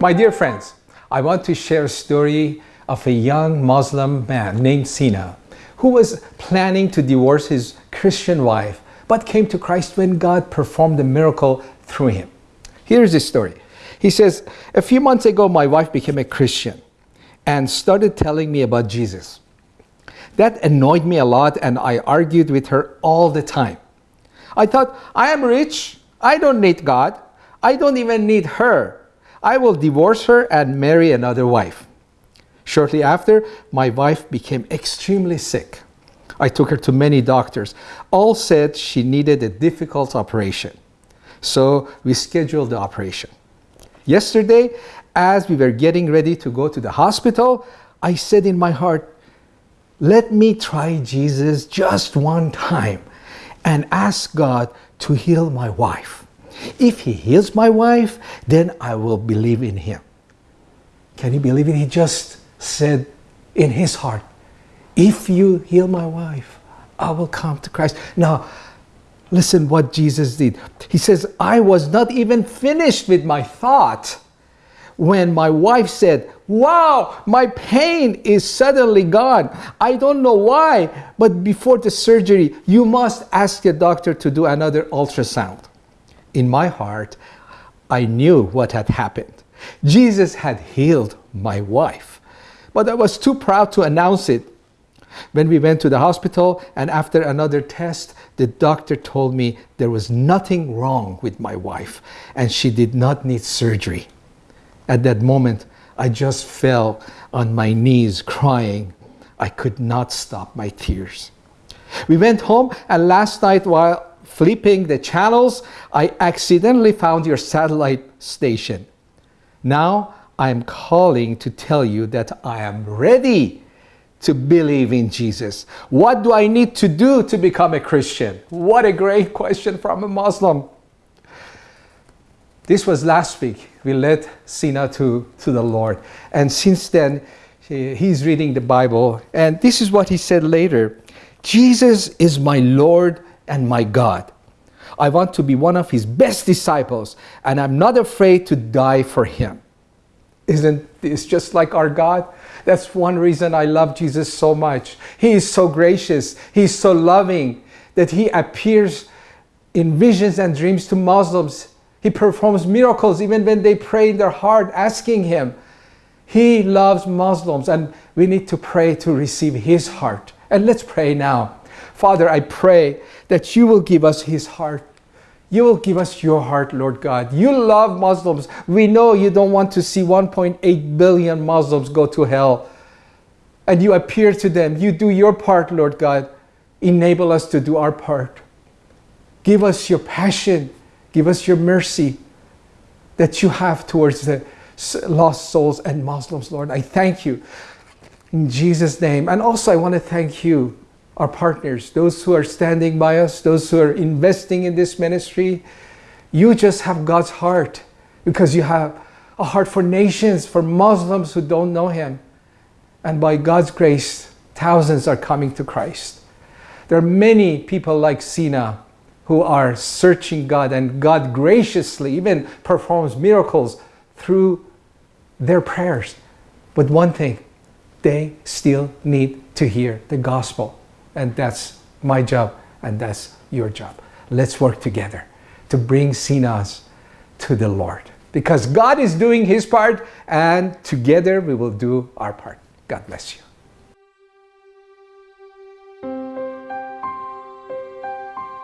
My dear friends, I want to share a story of a young Muslim man named Sina who was planning to divorce his Christian wife but came to Christ when God performed a miracle through him. Here's his story. He says, A few months ago, my wife became a Christian and started telling me about Jesus. That annoyed me a lot and I argued with her all the time. I thought, I am rich, I don't need God, I don't even need her. I will divorce her and marry another wife. Shortly after, my wife became extremely sick. I took her to many doctors. All said she needed a difficult operation. So we scheduled the operation. Yesterday, as we were getting ready to go to the hospital, I said in my heart, let me try Jesus just one time and ask God to heal my wife. If he heals my wife, then I will believe in him. Can you believe it? He just said in his heart, if you heal my wife, I will come to Christ. Now, listen what Jesus did. He says, I was not even finished with my thought when my wife said, Wow, my pain is suddenly gone. I don't know why, but before the surgery, you must ask the doctor to do another ultrasound. In my heart, I knew what had happened. Jesus had healed my wife, but I was too proud to announce it. When we went to the hospital and after another test, the doctor told me there was nothing wrong with my wife and she did not need surgery. At that moment, I just fell on my knees crying. I could not stop my tears. We went home and last night while flipping the channels, I accidentally found your satellite station. Now I'm calling to tell you that I am ready to believe in Jesus. What do I need to do to become a Christian? What a great question from a Muslim. This was last week. We led Sina to, to the Lord. And since then, he's reading the Bible. And this is what he said later Jesus is my Lord and my God. I want to be one of his best disciples, and I'm not afraid to die for him. Isn't this just like our God? That's one reason I love Jesus so much. He is so gracious, He's so loving that He appears in visions and dreams to Muslims he performs miracles even when they pray in their heart asking Him. He loves Muslims and we need to pray to receive His heart. And let's pray now. Father, I pray that you will give us His heart. You will give us your heart, Lord God. You love Muslims. We know you don't want to see 1.8 billion Muslims go to hell. And you appear to them. You do your part, Lord God. Enable us to do our part. Give us your passion Give us your mercy that you have towards the lost souls and Muslims, Lord. I thank you in Jesus' name. And also, I want to thank you, our partners, those who are standing by us, those who are investing in this ministry. You just have God's heart because you have a heart for nations, for Muslims who don't know Him. And by God's grace, thousands are coming to Christ. There are many people like Sina who are searching God, and God graciously even performs miracles through their prayers. But one thing, they still need to hear the gospel. And that's my job, and that's your job. Let's work together to bring Sinas to the Lord. Because God is doing his part, and together we will do our part. God bless you.